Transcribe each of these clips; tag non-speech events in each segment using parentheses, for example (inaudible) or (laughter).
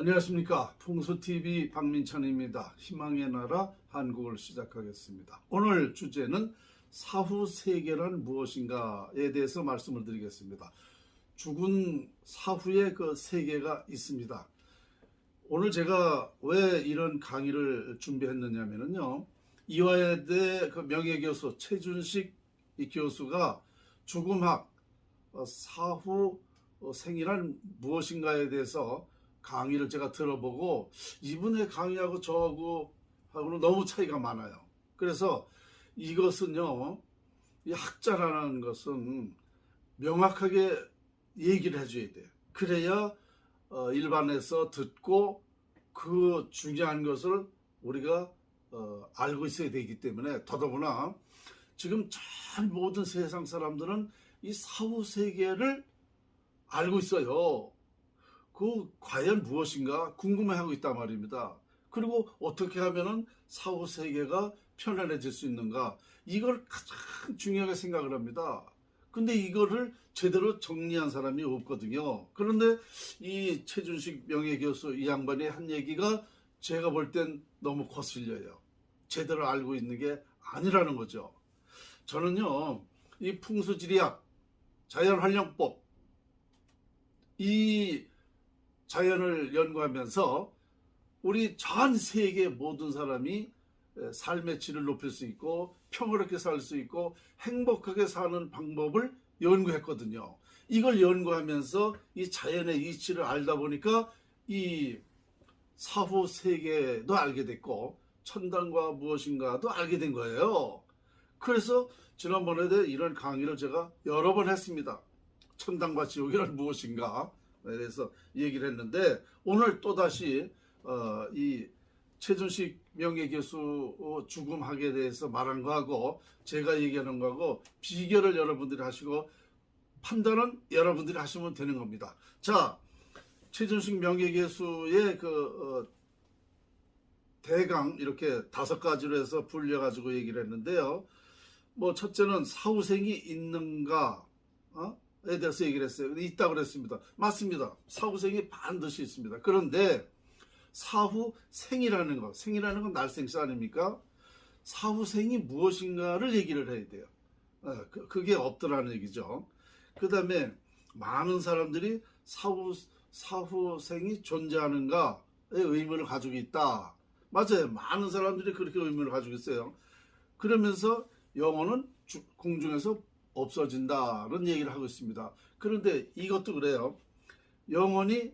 안녕하십니까. 풍수TV 박민찬입니다. 희망의 나라 한국을 시작하겠습니다. 오늘 주제는 사후 세계란 무엇인가에 대해서 말씀을 드리겠습니다. 죽은 사후에 그 세계가 있습니다. 오늘 제가 왜 이런 강의를 준비했느냐면요 이화여대 그 명예교수 최준식 이 교수가 죽음학 어, 사후 어, 생이란 무엇인가에 대해서 강의를 제가 들어보고 이분의 강의하고 저하고 하고는 너무 차이가 많아요. 그래서 이것은요, 이 학자라는 것은 명확하게 얘기를 해줘야 돼요. 그래야 어, 일반에서 듣고 그 중요한 것을 우리가 어, 알고 있어야 되기 때문에 더더구나 지금 전 모든 세상 사람들은 이 사후 세계를 알고 있어요. 그 과연 무엇인가 궁금해하고 있단 말입니다. 그리고 어떻게 하면은 사후 세계가 편안해질 수 있는가 이걸 가장 중요하게 생각을 합니다. 근데 이거를 제대로 정리한 사람이 없거든요. 그런데 이 최준식 명예교수 이 양반이 한 얘기가 제가 볼 땐 너무 거슬려요. 제대로 알고 있는 게 아니라는 거죠. 저는요, 이 풍수지리학, 자연활용법, 이 자연을 연구하면서 우리 전 세계 모든 사람이 삶의 질을 높일 수 있고 평화롭게 살 수 있고 행복하게 사는 방법을 연구했거든요. 이걸 연구하면서 이 자연의 이치를 알다 보니까 이 사후 세계도 알게 됐고 천당과 무엇인가도 알게 된 거예요. 그래서 지난번에 이런 강의를 제가 여러 번 했습니다. 천당과 지옥이란 무엇인가 대해서 얘기를 했는데 오늘 또다시 어, 이 최준식 명예교수 죽음학에 대해서 말한 거하고 제가 얘기하는 거하고 비교를 여러분들이 하시고 판단은 여러분들이 하시면 되는 겁니다. 자, 최준식 명예교수의 그 어, 대강 이렇게 다섯 가지로 해서 불려가지고 얘기를 했는데요. 뭐 첫째는 사후생이 있는가, 어? 에 대해서 얘기를 했어요. 있다고 그랬습니다. 맞습니다. 사후생이 반드시 있습니다. 그런데 사후생이라는 거, 생이라는 건 날생시 아닙니까? 사후생이 무엇인가를 얘기를 해야 돼요. 어, 그, 그게 없더라는 얘기죠. 그 다음에 많은 사람들이 사후, 사후생이 존재하는가에 의문을 가지고 있다. 맞아요. 많은 사람들이 그렇게 의문을 가지고 있어요. 그러면서 영어는 공중에서 없어진다는 얘기를 하고 있습니다. 그런데 이것도 그래요. 영혼이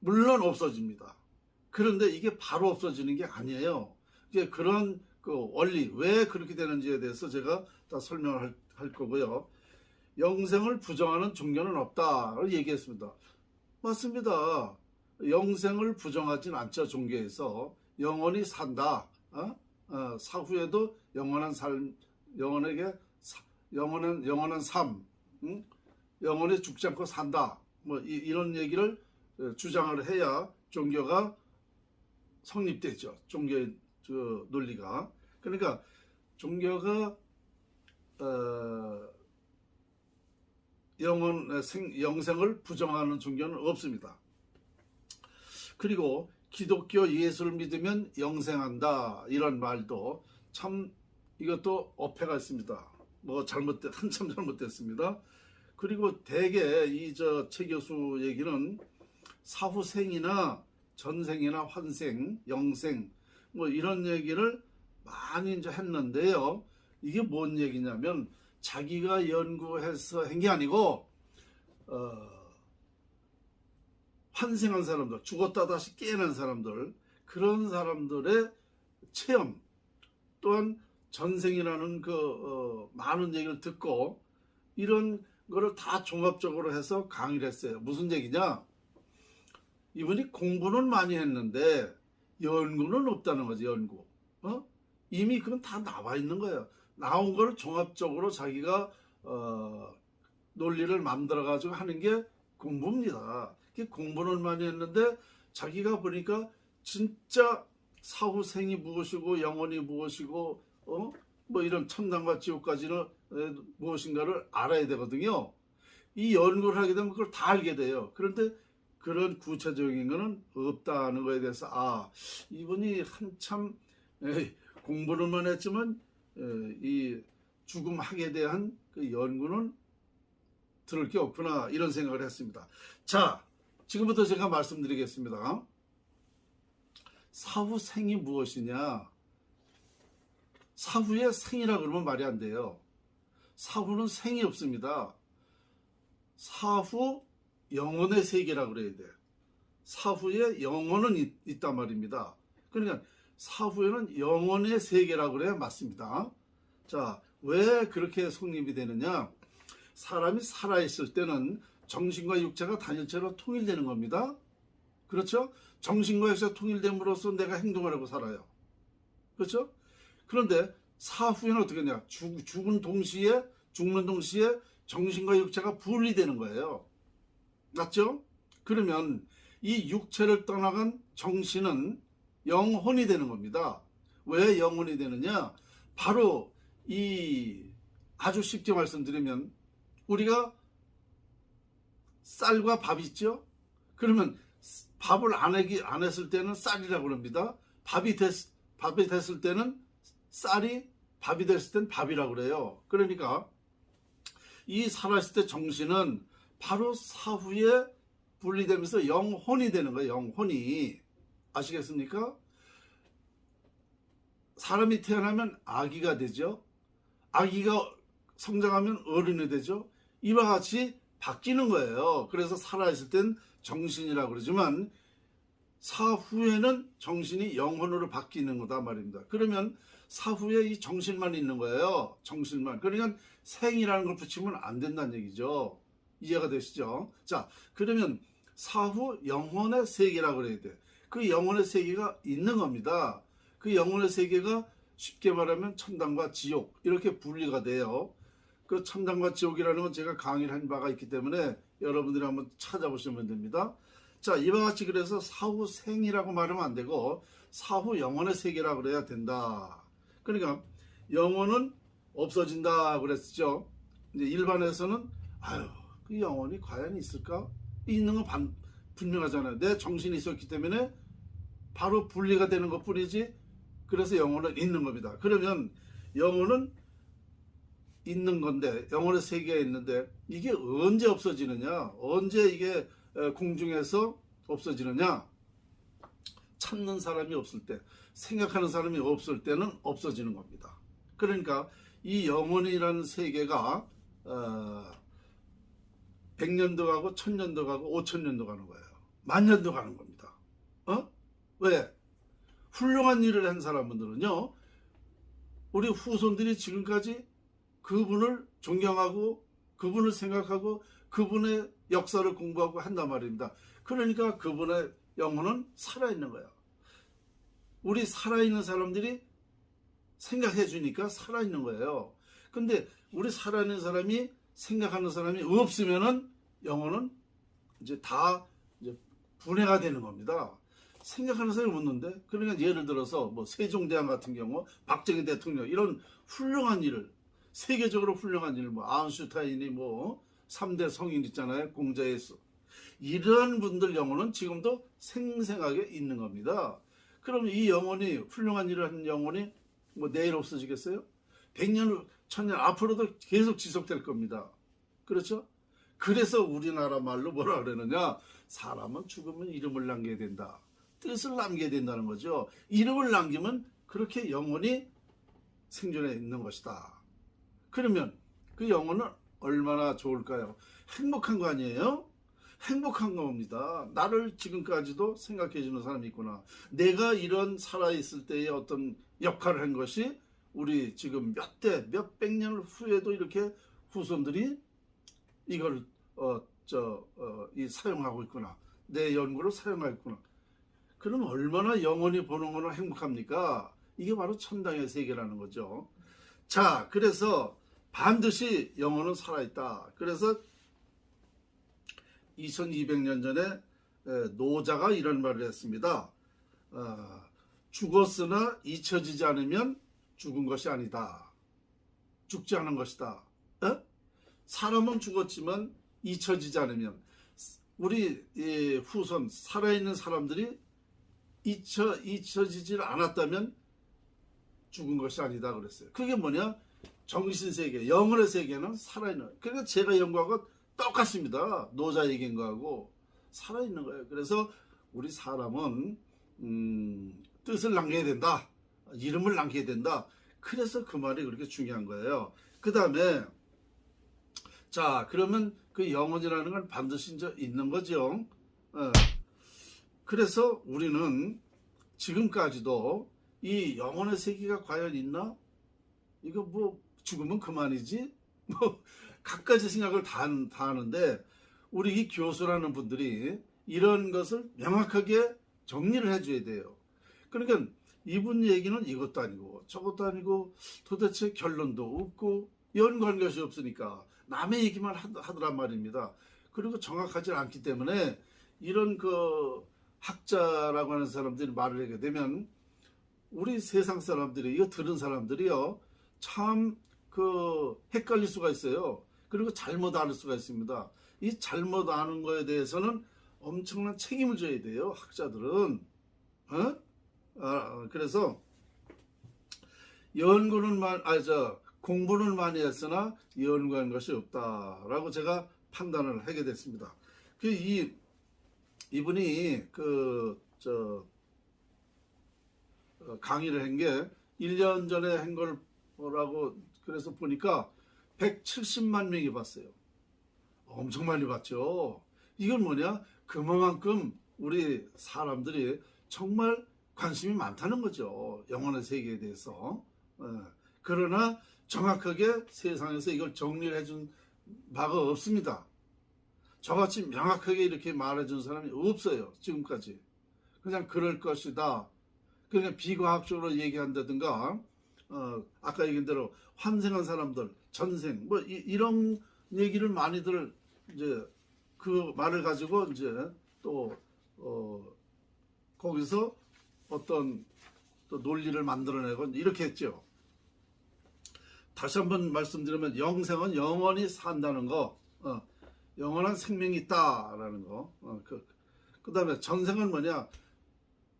물론 없어집니다. 그런데 이게 바로 없어지는 게 아니에요. 이게 그런 그 원리 왜 그렇게 되는지에 대해서 제가 다 설명을 할, 할 거고요. 영생을 부정하는 종교는 없다 를 얘기했습니다. 맞습니다. 영생을 부정하진 않죠 종교에서 영원히 산다. 어? 어, 사후에도 영원한 삶, 영원에게 영원한 영원한 삶, 응? 영원히 죽지 않고 산다. 뭐 이, 런 얘기를 어, 주장을 해야 종교가 성립되죠. 종교의 그 논리가. 그러니까 종교가 어, 영원 생, 영생을 부정하는 종교는 없습니다. 그리고 기독교 예수를 믿으면 영생한다 이런 말도 참 이것도 어폐가 있습니다. 뭐 잘못된 (laughs) 한참 잘못됐습니다. 그리고 대개 이 저 최 교수 얘기는 사후생이나 전생이나 환생, 영생 뭐 이런 얘기를 많이 이제 했는데요. 이게 뭔 얘기냐면 자기가 연구해서 한 게 아니고 어, 환생한 사람들, 죽었다 다시 깨어난 사람들 그런 사람들의 체험 또한 전생이라는 그 어, 많은 얘기를 듣고 이런 거를 다 종합적으로 해서 강의를 했어요. 무슨 얘기냐? 이분이 공부는 많이 했는데 연구는 없다는 거지 연구. 어? 이미 그건 다 나와 있는 거예요. 나온 거를 종합적으로 자기가 어, 논리를 만들어 가지고 하는 게 공부입니다. 공부는 많이 했는데 자기가 보니까 진짜 사후생이 무엇이고 영혼이 무엇이고 어? 뭐 이런 천당과 지옥까지는 무엇인가를 알아야 되거든요. 이 연구를 하게 되면 그걸 다 알게 돼요. 그런데 그런 구체적인 거는 없다는 거에 대해서 아 이분이 한참 에, 공부를만 했지만 에, 이 죽음학에 대한 그 연구는 들을 게 없구나 이런 생각을 했습니다. 자 지금부터 제가 말씀드리겠습니다. 사후 생이 무엇이냐? 사후에 생이라 그러면 말이 안 돼요. 사후는 생이 없습니다. 사후 영혼의 세계라 그래야 돼. 사후에 영혼은 있, 있단 말입니다. 그러니까 사후에는 영혼의 세계라 그래야 맞습니다. 자, 왜 그렇게 성립이 되느냐? 사람이 살아있을 때는 정신과 육체가 단일체로 통일되는 겁니다. 그렇죠? 정신과 육체가 통일됨으로써 내가 행동을 하고 살아요. 그렇죠? 그런데 사후에는 어떻게 되냐? 죽, 죽은 동시에, 죽는 동시에 정신과 육체가 분리되는 거예요. 맞죠? 그러면 이 육체를 떠나간 정신은 영혼이 되는 겁니다. 왜 영혼이 되느냐? 바로 이 아주 쉽게 말씀드리면 우리가 쌀과 밥 있죠? 그러면 밥을 안, 하기, 안 했을 때는 쌀이라고 그럽니다. 밥이, 됐, 밥이 됐을 때는 쌀이 밥이 됐을 땐 밥이라고 그래요. 그러니까 이 살아있을 때 정신은 바로 사후에 분리되면서 영혼이 되는 거예요. 영혼이. 아시겠습니까? 사람이 태어나면 아기가 되죠. 아기가 성장하면 어른이 되죠. 이와 같이 바뀌는 거예요. 그래서 살아있을 땐 정신이라고 그러지만 사후에는 정신이 영혼으로 바뀌는 거다 말입니다. 그러면 사후에 이 정신만 있는 거예요. 정신만. 그러니까 생이라는 걸 붙이면 안 된다는 얘기죠. 이해가 되시죠? 자, 그러면 사후 영혼의 세계라고 그래야 돼. 그 영혼의 세계가 있는 겁니다. 그 영혼의 세계가 쉽게 말하면 천당과 지옥 이렇게 분리가 돼요. 그 천당과 지옥이라는 건 제가 강의를 한 바가 있기 때문에 여러분들이 한번 찾아보시면 됩니다. 자, 이와 같이 그래서 사후 생이라고 말하면 안 되고 사후 영혼의 세계라고 그래야 된다. 그러니까 영혼은 없어진다 그랬죠. 이제 일반에서는 아유, 그 영혼이 과연 있을까? 있는 건 반, 분명하잖아요. 내 정신이 있었기 때문에 바로 분리가 되는 것 뿐이지. 그래서 영혼은 있는 겁니다. 그러면 영혼은 있는 건데 영혼의 세계에 있는데 이게 언제 없어지느냐? 언제 이게 공중에서 없어지느냐? 찾는 사람이 없을 때, 생각하는 사람이 없을 때는 없어지는 겁니다. 그러니까 이 영혼이라는 세계가 어, 100년도 가고 1000년도 가고 5000년도 가는 거예요. 만년도 가는 겁니다. 어? 왜? 훌륭한 일을 한 사람들은요. 우리 후손들이 지금까지 그분을 존경하고 그분을 생각하고 그분의 역사를 공부하고 한단 말입니다. 그러니까 그분의 영혼은 살아있는 거예요. 우리 살아있는 사람들이 생각해 주니까 살아있는 거예요. 근데 우리 살아있는 사람이 생각하는 사람이 없으면은 영혼은 이제 다 이제 분해가 되는 겁니다. 생각하는 사람이 없는데 그러니까 예를 들어서 뭐 세종대왕 같은 경우 박정희 대통령 이런 훌륭한 일을 세계적으로 훌륭한 일, 뭐 아인슈타인이 뭐 3대 성인 있잖아요. 공자의 수. 이러한 분들 영혼은 지금도 생생하게 있는 겁니다. 그럼 이 영혼이 훌륭한 일을 하는 영혼이 뭐 내일 없어지겠어요? 100년, 1000년 앞으로도 계속 지속될 겁니다. 그렇죠? 그래서 우리나라 말로 뭐라 그러느냐? 사람은 죽으면 이름을 남겨야 된다. 뜻을 남겨야 된다는 거죠. 이름을 남기면 그렇게 영혼이 생존해 있는 것이다. 그러면 그 영혼은 얼마나 좋을까요? 행복한 거 아니에요? 행복한 겁니다. 나를 지금까지도 생각해 주는 사람이 있구나. 내가 이런 살아있을 때의 어떤 역할을 한 것이 우리 지금 몇 대, 몇 백 년 후에도 이렇게 후손들이 이걸, 어, 저, 어, 이 사용하고 있구나. 내 연구를 사용하고 있구나. 그럼 얼마나 영원히 보는 거는 행복합니까? 이게 바로 천당의 세계라는 거죠. 자, 그래서 반드시 영혼은 살아있다. 그래서 2200년 전에 노자가 이런 말을 했습니다. 어, 죽었으나 잊혀지지 않으면 죽은 것이 아니다. 죽지 않은 것이다. 에? 사람은 죽었지만 잊혀지지 않으면 우리 이 후손 살아있는 사람들이 잊혀 잊혀지질 않았다면 죽은 것이 아니다 그랬어요. 그게 뭐냐? 정신 세계, 영혼의 세계는 살아있는. 그러니까 제가 연구하고 똑같습니다. 노자 얘기인 거하고 살아있는 거예요. 그래서 우리 사람은 음, 뜻을 남겨야 된다. 이름을 남겨야 된다. 그래서 그 말이 그렇게 중요한 거예요. 그 다음에 자 그러면 그 영혼이라는 건 반드시 이제 있는 거죠. 어. 그래서 우리는 지금까지도 이 영혼의 세계가 과연 있나? 이거 뭐 죽으면 그만이지? 뭐 갖가지 생각을 다, 한- 다 하는데 우리 이 교수라는 분들이 이런 것을 명확하게 정리를 해줘야 돼요. 그러니까 이분 얘기는 이것도 아니고 저것도 아니고 도대체 결론도 없고 연구한 것이 없으니까 남의 얘기만 하- 하더란 말입니다. 그리고 정확하지 않기 때문에 이런 그 학자라고 하는 사람들이 말을 하게 되면 우리 세상 사람들이 이거 들은 사람들이요 참 그 헷갈릴 수가 있어요. 그리고 잘못 알 수가 있습니다. 이 잘못 아는 거에 대해서는 엄청난 책임을 져야 돼요. 학자들은 어? 아, 그래서 연구는 만, 아, 저, 공부는 많이 했으나 연구한 것이 없다라고 제가 판단을 하게 됐습니다. 그, 이, 이분이 그, 저, 어, 강의를 한 게 1년 전에 한 거라고 그래서 보니까 170만 명이 봤어요. 엄청 많이 봤죠. 이건 뭐냐? 그만큼 우리 사람들이 정말 관심이 많다는 거죠. 영혼의 세계에 대해서. 어, 그러나 정확하게 세상에서 이걸 정리를 해준 바가 없습니다. 저같이 명확하게 이렇게 말해준 사람이 없어요. 지금까지. 그냥 그럴 것이다. 그냥 비과학적으로 얘기한다든가, 어, 아까 얘기한 대로 환생한 사람들, 전생, 뭐, 이, 런 얘기를 많이들, 이제, 그 말을 가지고, 이제, 또, 어, 거기서 어떤 또 논리를 만들어내고 이렇게 했죠. 다시 한번 말씀드리면 영생은 영원히 산다는 거, 어, 영원한 생명이 있다라는 거. 어, 그, 그 다음에 전생은 뭐냐?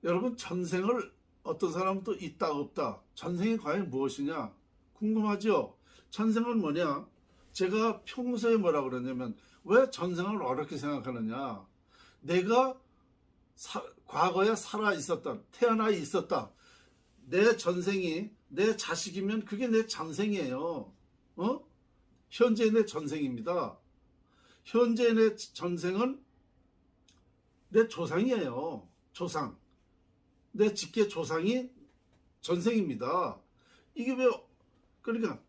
여러분 전생을 어떤 사람은 또 있다 없다. 전생이 과연 무엇이냐? 궁금하죠? 전생은 뭐냐? 제가 평소에 뭐라 그러냐면 왜 전생을 어렵게 생각하느냐? 내가 사- 과거에 살아 있었던 태어나 있었다. 내 전생이 내 자식이면 그게 내 전생이에요. 어? 현재 내 전생입니다. 현재 내 전생은 내 조상이에요. 조상. 내 직계 조상이 전생입니다. 이게 왜 그러니까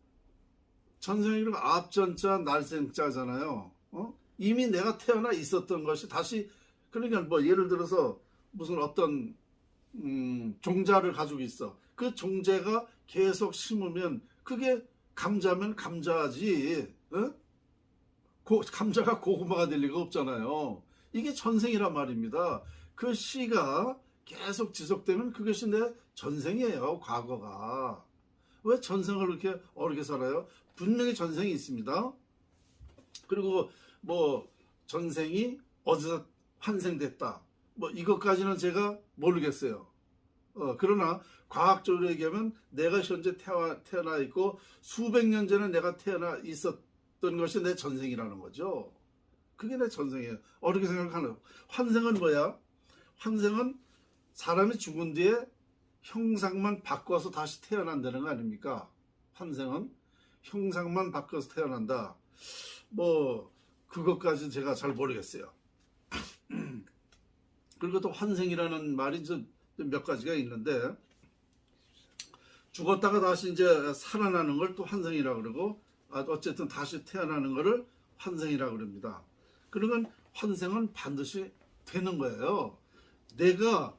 전생이라고 앞전자 날생자잖아요. 어? 이미 내가 태어나 있었던 것이 다시 그러니까 뭐 예를 들어서 무슨 어떤 음, 종자를 가지고 있어. 그 종자가 계속 심으면 그게 감자면 감자지. 어? 고- 감자가 고구마가 될 리가 없잖아요. 이게 전생이란 말입니다. 그 씨가 계속 지속되면 그것이 내 전생이에요. 과거가. 왜 전생을 그렇게 어렵게 살아요? 분명히 전생이 있습니다. 그리고 뭐 전생이 어디서 환생됐다. 뭐 이것까지는 제가 모르겠어요. 어, 그러나 과학적으로 얘기하면 내가 현재 태어, 태어나 있고 수백 년 전에 내가 태어나 있었던 것이 내 전생이라는 거죠. 그게 내 전생이에요. 어렵게 생각하는 환생은 뭐야? 환생은 사람이 죽은 뒤에 형상만 바꿔서 다시 태어난다는 거 아닙니까? 환생은 형상만 바꿔서 태어난다. 뭐 그것까지 제가 잘 모르겠어요. (clears throat) 그리고 또 환생이라는 말이 좀몇 가지가 있는데 죽었다가 다시 이제 살아나는 걸 또 환생이라 그러고 아, 어쨌든 다시 태어나는 거를 환생이라 그럽니다. 그러면 환생은 반드시 되는 거예요. 내가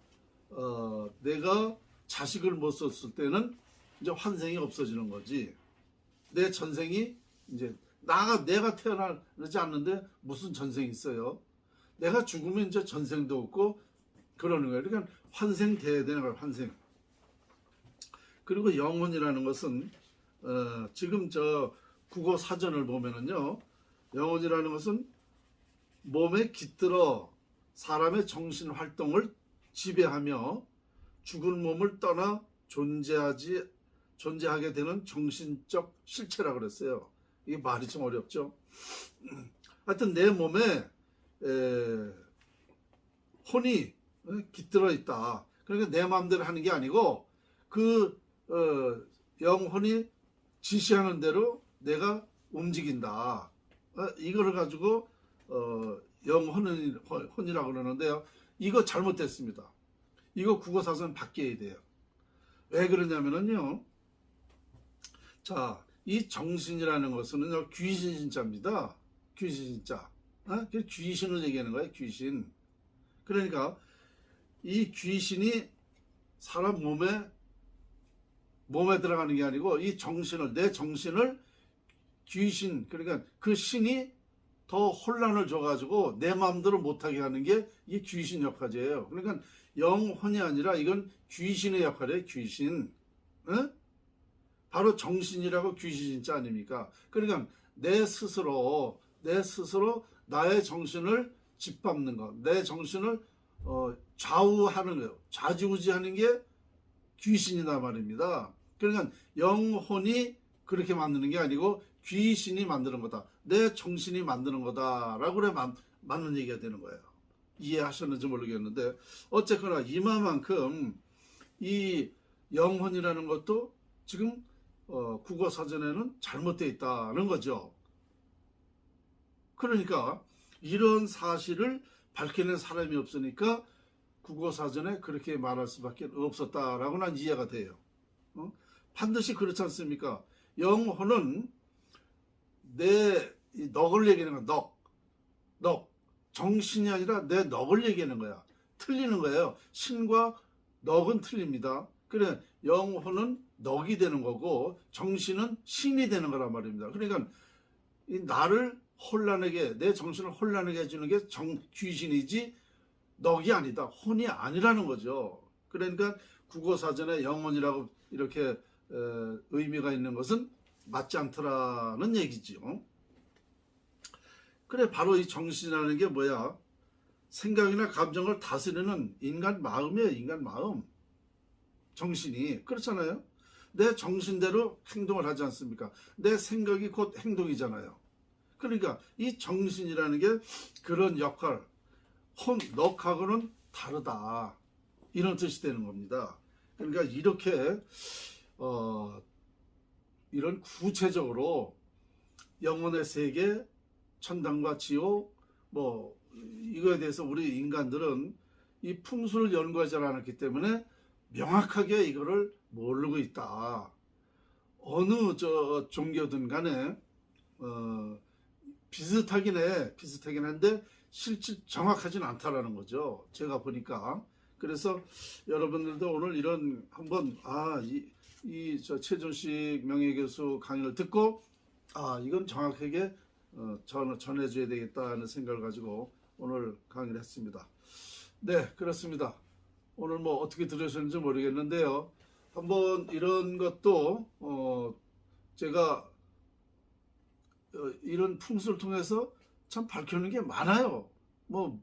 어, 내가 자식을 못 썼을 때는 이제 환생이 없어지는 거지. 내 전생이 이제 나가 내가 태어나지 않는데 무슨 전생이 있어요? 내가 죽으면 이제 전생도 없고 그러는 거예요. 그러니까 환생 돼야 되는 거예요. 환생. 그리고 영혼이라는 것은 어, 지금 저 국어 사전을 보면은요, 영혼이라는 것은 몸에 깃들어 사람의 정신 활동을 지배하며 죽은 몸을 떠나 존재하지 존재하게 되는 정신적 실체라 그랬어요. 이게 말이 좀 어렵죠. 하여튼 내 몸에 에, 혼이 어, 깃들어 있다. 그러니까 내 마음대로 하는 게 아니고 그 어, 영혼이 지시하는 대로 내가 움직인다. 어, 이거를 가지고 어, 영혼은 혼이라고 그러는데요. 이거 잘못됐습니다. 이거 국어사전 바뀌어야 돼요. 왜 그러냐면은요. 자, 이 정신이라는 것은 귀신 신자입니다. 귀신 신자. 어? 그 귀신을 얘기하는 거예요. 귀신. 그러니까 이 귀신이 사람 몸에 몸에 들어가는 게 아니고 이 정신을 내 정신을 귀신 그러니까 그 신이 더 혼란을 줘가지고 내 마음대로 못하게 하는 게 이 귀신 역할이에요. 그러니까 영혼이 아니라 이건 귀신의 역할이에요. 귀신. 어? 바로 정신이라고 귀신 진짜 아닙니까? 그러니까 내 스스로 내 스스로 나의 정신을 짓밟는 것, 내 정신을 어, 좌우하는 거예요. 좌지우지하는 게 귀신이다 말입니다. 그러니까 영혼이 그렇게 만드는 게 아니고 귀신이 만드는 거다. 내 정신이 만드는 거다 라고 그래 맞, 맞는 얘기가 되는 거예요. 이해하셨는지 모르겠는데 어쨌거나 이마만큼 이 영혼이라는 것도 지금 어, 국어 사전에는 잘못되어 있다는 거죠. 그러니까 이런 사실을 밝혀낸 사람이 없으니까 국어 사전에 그렇게 말할 수밖에 없었다라고 난 이해가 돼요. 어? 반드시 그렇지 않습니까? 영혼은 내 넋을 얘기하는 거야. 넋. 넋. 정신이 아니라 내 넋을 얘기하는 거야. 틀리는 거예요. 신과 넋은 틀립니다. 그래 영혼은 넋이 되는 거고 정신은 신이 되는 거란 말입니다. 그러니까 이 나를 혼란하게 내 정신을 혼란하게 해주는 게 정, 귀신이지 넋이 아니다. 혼이 아니라는 거죠. 그러니까 국어사전에 영혼이라고 이렇게 에, 의미가 있는 것은 맞지 않더라는 얘기지요. 그래 바로 이 정신이라는 게 뭐야? 생각이나 감정을 다스리는 인간 마음이에요. 인간 마음. 정신이 그렇잖아요. 내 정신대로 행동을 하지 않습니까? 내 생각이 곧 행동이잖아요. 그러니까 이 정신이라는 게 그런 역할, 혼, 넉하고는 다르다. 이런 뜻이 되는 겁니다. 그러니까 이렇게 어, 이런 구체적으로 영혼의 세계, 천당과 지옥, 뭐 이거에 대해서 우리 인간들은 이 풍수를 연구하지 않았기 때문에 명확하게 이거를 모르고 있다. 어느 저 종교든 간에 어, 비슷하긴 해. 비슷하긴 한데 실질 정확하진 않다라는 거죠. 제가 보니까. 그래서 여러분들도 오늘 이런 한번 아 이 저 최준식 명예교수 강의를 듣고 아 이건 정확하게 어, 전, 전해줘야 되겠다는 생각을 가지고 오늘 강의를 했습니다. 네 그렇습니다. 오늘 뭐 어떻게 들으셨는지 모르겠는데요. 한번 이런 것도 어 제가 어, 이런 풍수를 통해서 참 밝혀는 게 많아요. 뭐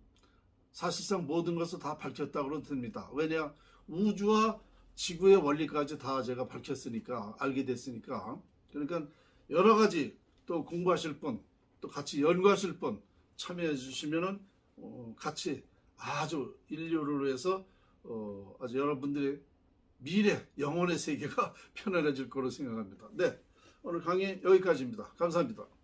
사실상 모든 것을 다 밝혔다고 됩니다. 왜냐 우주와 지구의 원리까지 다 제가 밝혔으니까 알게 됐으니까 그러니까 여러 가지 또 공부하실 분 또 같이 연구하실 분 참여해 주시면은 어 같이 아주 인류를 위해서 어 아주 여러분들의 미래 영혼의 세계가 (laughs) 편안해질 거로 생각합니다. 네 오늘 강의 여기까지입니다. 감사합니다.